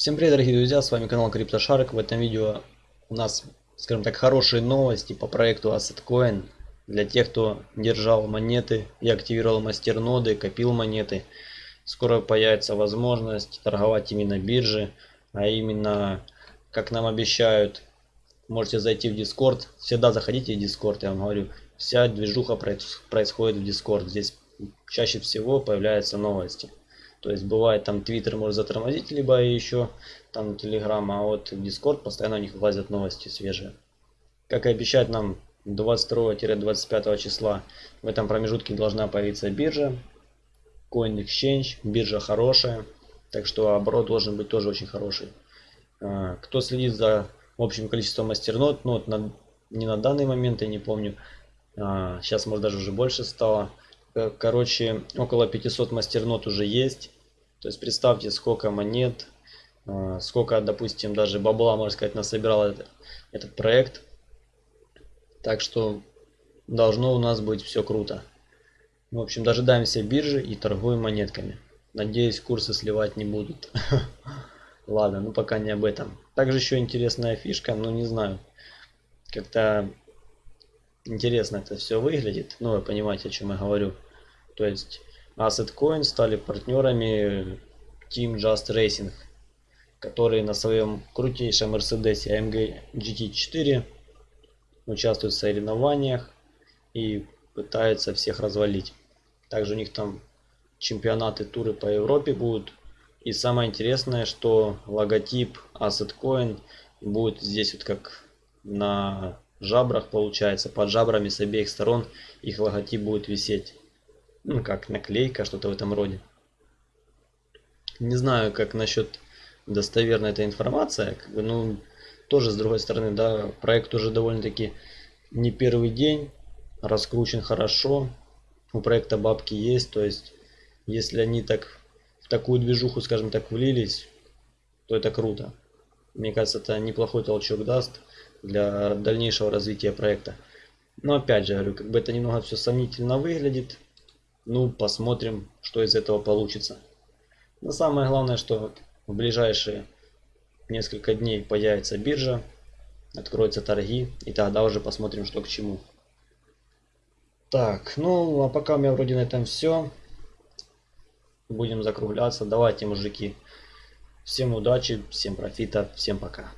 Всем привет, дорогие друзья, с вами канал CryptoShark. В этом видео у нас, скажем так, хорошие новости по проекту AssetCoin. Для тех, кто держал монеты и активировал мастерноды, копил монеты. Скоро появится возможность торговать именно биржи, а именно, как нам обещают, можете зайти в Discord. Всегда заходите в Discord, я вам говорю. Вся движуха происходит в Discord. Здесь чаще всего появляются новости. То есть бывает там Twitter может затормозить, либо еще там Telegram, а вот Discord постоянно у них вылазят новости свежие. Как и обещают нам 22-25 числа в этом промежутке должна появиться биржа. Coin Exchange, биржа хорошая. Так что оборот должен быть тоже очень хороший. А, кто следит за общим количеством мастернод, ну вот на, не на данный момент, я не помню. Сейчас а, может даже уже больше стало. Э, короче, около 500 мастернот уже есть. То есть представьте, сколько монет, э, сколько, допустим, даже бабла, можно сказать, насобирал этот, этот проект. Так что должно у нас быть все круто. В общем, дожидаемся биржи и торгуем монетками. Надеюсь, курсы сливать не будут. Ладно, ну пока не об этом. Также еще интересная фишка, но не знаю. Как-то интересно это все выглядит. Ну, вы понимаете, о чем я говорю. То есть Asset Coin стали партнерами Team Just Racing, которые на своем крутейшем Mercedes AMG GT4 участвуют в соревнованиях и пытаются всех развалить. Также у них там чемпионаты, туры по Европе будут. И самое интересное, что логотип Asset Coin будет здесь вот как на жабрах получается, под жабрами с обеих сторон их логотип будет висеть. Ну, как наклейка, что-то в этом роде. Не знаю, как насчет достоверной этой информация. Как бы, ну, тоже с другой стороны, да, проект уже довольно-таки не первый день, раскручен хорошо. У проекта бабки есть, то есть, если они так в такую движуху, скажем так, влились, то это круто. Мне кажется, это неплохой толчок даст для дальнейшего развития проекта. Но опять же, говорю, как бы это немного все сомнительно выглядит. Ну, посмотрим, что из этого получится. Но самое главное, что в ближайшие несколько дней появится биржа, откроются торги, и тогда уже посмотрим, что к чему. Так, ну, а пока у меня вроде на этом все. Будем закругляться. Давайте, мужики. Всем удачи, всем профита, всем пока.